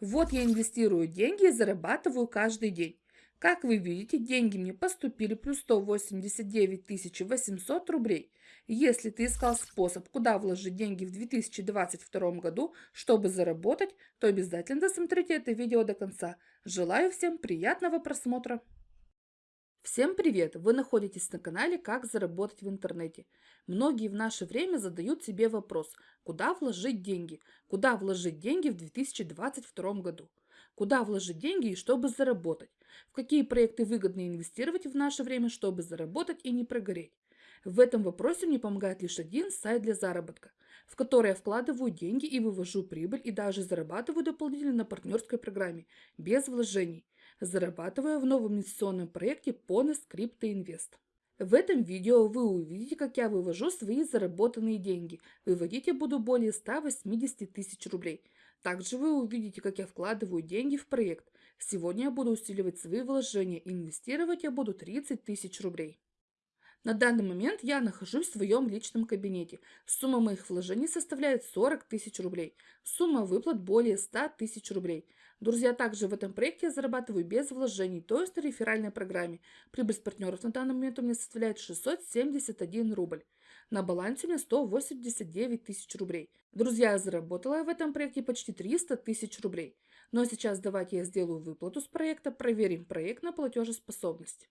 Вот я инвестирую деньги и зарабатываю каждый день. Как вы видите, деньги мне поступили плюс 189 800 рублей. Если ты искал способ, куда вложить деньги в 2022 году, чтобы заработать, то обязательно досмотрите это видео до конца. Желаю всем приятного просмотра! Всем привет! Вы находитесь на канале «Как заработать в интернете». Многие в наше время задают себе вопрос, куда вложить деньги? Куда вложить деньги в 2022 году? Куда вложить деньги и чтобы заработать? В какие проекты выгодно инвестировать в наше время, чтобы заработать и не прогореть? В этом вопросе мне помогает лишь один сайт для заработка, в который я вкладываю деньги и вывожу прибыль и даже зарабатываю дополнительно на партнерской программе, без вложений – зарабатывая в новом инвестиционном проекте Pones Crypto Invest. В этом видео вы увидите, как я вывожу свои заработанные деньги. Выводить я буду более 180 тысяч рублей. Также вы увидите, как я вкладываю деньги в проект. Сегодня я буду усиливать свои вложения. Инвестировать я буду 30 тысяч рублей. На данный момент я нахожусь в своем личном кабинете. Сумма моих вложений составляет 40 тысяч рублей. Сумма выплат более 100 тысяч рублей. Друзья, также в этом проекте я зарабатываю без вложений, то есть на реферальной программе. Прибыль с партнеров на данный момент у меня составляет 671 рубль. На балансе у меня 189 тысяч рублей. Друзья, я заработала в этом проекте почти 300 тысяч рублей. Но сейчас давайте я сделаю выплату с проекта, проверим проект на платежеспособность.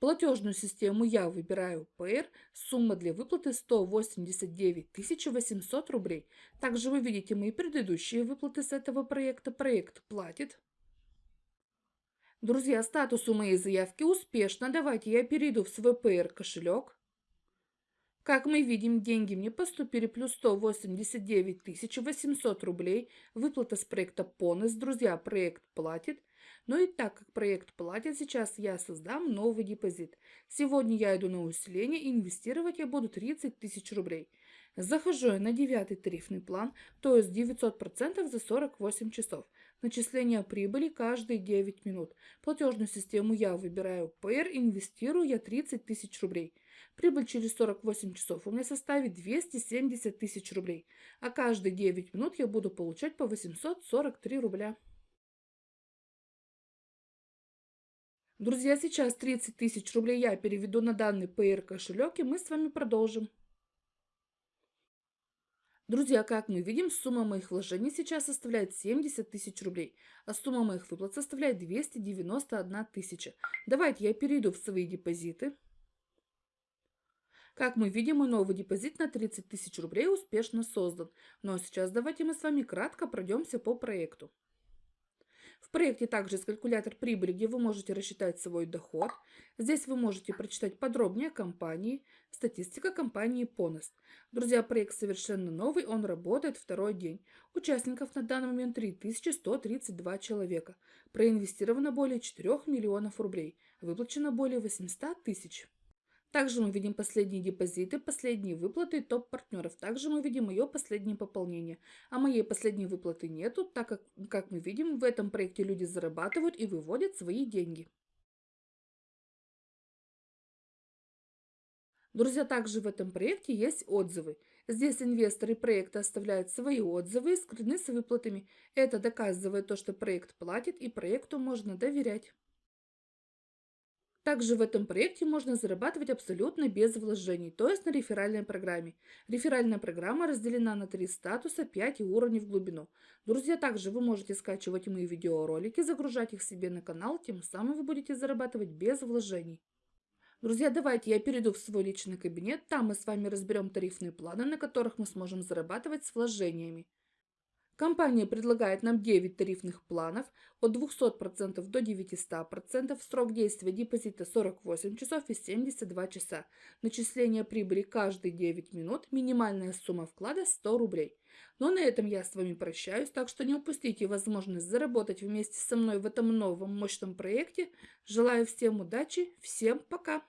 Платежную систему я выбираю ПР, сумма для выплаты 189 800 рублей. Также вы видите мои предыдущие выплаты с этого проекта. Проект платит. Друзья, статус у моей заявки успешно. Давайте я перейду в свой ПР кошелек. Как мы видим, деньги мне поступили плюс 189 800 рублей. Выплата с проекта Понес. Друзья, проект платит. Ну и так как проект платит, сейчас я создам новый депозит. Сегодня я иду на усиление, инвестировать я буду 30 тысяч рублей. Захожу я на девятый тарифный план, то есть 900% за 48 часов. Начисление прибыли каждые 9 минут. Платежную систему я выбираю ПР, инвестирую я 30 тысяч рублей. Прибыль через 48 часов у меня составит 270 тысяч рублей, а каждые 9 минут я буду получать по 843 рубля. Друзья, сейчас 30 тысяч рублей я переведу на данный PR кошелек, и мы с вами продолжим. Друзья, как мы видим, сумма моих вложений сейчас составляет 70 тысяч рублей, а сумма моих выплат составляет 291 тысяча. Давайте я перейду в свои депозиты. Как мы видим, мой новый депозит на 30 тысяч рублей успешно создан. Ну а сейчас давайте мы с вами кратко пройдемся по проекту. В проекте также есть калькулятор прибыли, где вы можете рассчитать свой доход. Здесь вы можете прочитать подробнее о компании, статистика компании Ponost. Друзья, проект совершенно новый, он работает второй день. Участников на данный момент 3132 человека. Проинвестировано более 4 миллионов рублей. Выплачено более 800 тысяч. Также мы видим последние депозиты, последние выплаты топ-партнеров. Также мы видим ее последнее пополнение. А моей последней выплаты нету, так как, как мы видим, в этом проекте люди зарабатывают и выводят свои деньги. Друзья, также в этом проекте есть отзывы. Здесь инвесторы проекта оставляют свои отзывы и скрытны с выплатами. Это доказывает то, что проект платит и проекту можно доверять. Также в этом проекте можно зарабатывать абсолютно без вложений, то есть на реферальной программе. Реферальная программа разделена на три статуса, 5 уровней в глубину. Друзья, также вы можете скачивать мои видеоролики, загружать их себе на канал, тем самым вы будете зарабатывать без вложений. Друзья, давайте я перейду в свой личный кабинет, там мы с вами разберем тарифные планы, на которых мы сможем зарабатывать с вложениями. Компания предлагает нам 9 тарифных планов от 200% до 900%, срок действия депозита 48 часов и 72 часа, начисление прибыли каждые 9 минут, минимальная сумма вклада 100 рублей. Но на этом я с вами прощаюсь, так что не упустите возможность заработать вместе со мной в этом новом мощном проекте. Желаю всем удачи, всем пока!